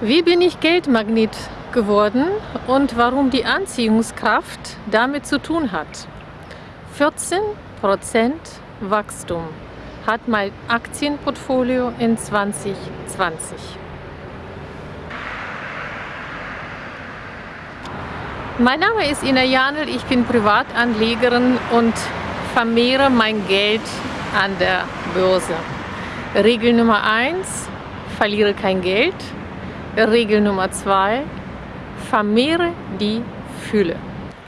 Wie bin ich Geldmagnet geworden und warum die Anziehungskraft damit zu tun hat? 14% Wachstum hat mein Aktienportfolio in 2020. Mein Name ist Ina Janel, ich bin Privatanlegerin und vermehre mein Geld an der Börse. Regel Nummer 1, verliere kein Geld. Regel Nummer 2, vermehre die Fülle.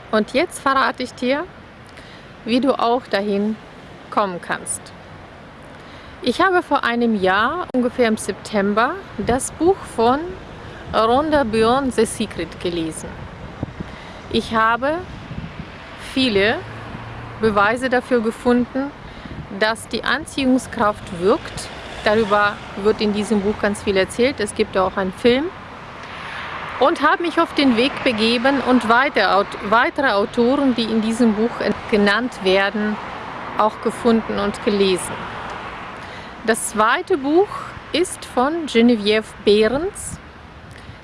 Und jetzt verrate ich dir, wie du auch dahin kommen kannst. Ich habe vor einem Jahr, ungefähr im September, das Buch von Rhonda Byrne, The Secret, gelesen. Ich habe viele Beweise dafür gefunden, dass die Anziehungskraft wirkt. Darüber wird in diesem Buch ganz viel erzählt. Es gibt auch einen Film. Und habe mich auf den Weg begeben und weitere Autoren, die in diesem Buch genannt werden, auch gefunden und gelesen. Das zweite Buch ist von Genevieve Behrens,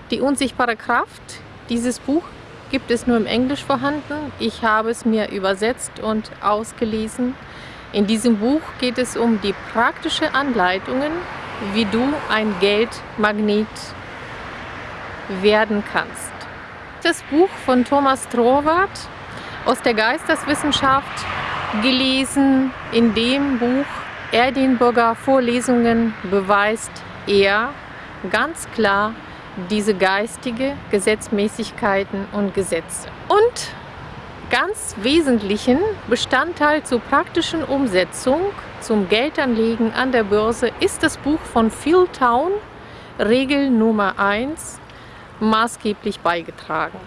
Die unsichtbare Kraft. Dieses Buch gibt es nur im Englisch vorhanden. Ich habe es mir übersetzt und ausgelesen. In diesem Buch geht es um die praktischen Anleitungen, wie du ein Geldmagnet werden kannst. Das Buch von Thomas Troward aus der Geisteswissenschaft gelesen. In dem Buch Edinburgher Vorlesungen beweist er ganz klar, diese geistige Gesetzmäßigkeiten und Gesetze. Und ganz wesentlichen Bestandteil zur praktischen Umsetzung zum Geldanlegen an der Börse ist das Buch von Phil Town, Regel Nummer 1, maßgeblich beigetragen.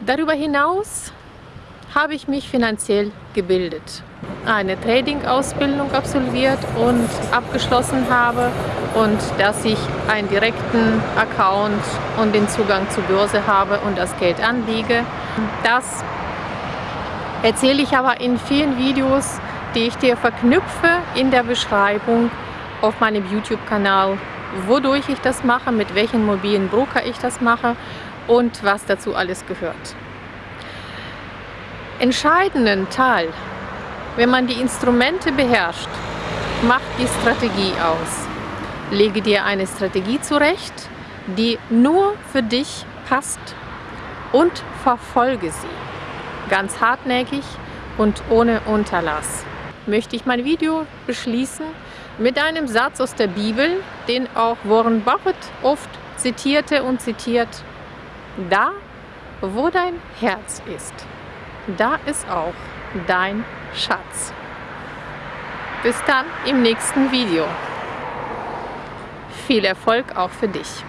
Darüber hinaus habe ich mich finanziell gebildet eine Trading-Ausbildung absolviert und abgeschlossen habe und dass ich einen direkten Account und den Zugang zur Börse habe und das Geld anlege. Das erzähle ich aber in vielen Videos, die ich dir verknüpfe in der Beschreibung auf meinem YouTube-Kanal, wodurch ich das mache, mit welchen mobilen Broker ich das mache und was dazu alles gehört. Entscheidenden Teil wenn man die Instrumente beherrscht, macht die Strategie aus. Lege dir eine Strategie zurecht, die nur für dich passt und verfolge sie. Ganz hartnäckig und ohne Unterlass. Möchte ich mein Video beschließen mit einem Satz aus der Bibel, den auch Warren Buffett oft zitierte und zitiert. Da, wo dein Herz ist, da ist auch dein Schatz. Bis dann im nächsten Video. Viel Erfolg auch für dich.